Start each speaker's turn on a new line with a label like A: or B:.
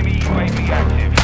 A: Enemy UAV active.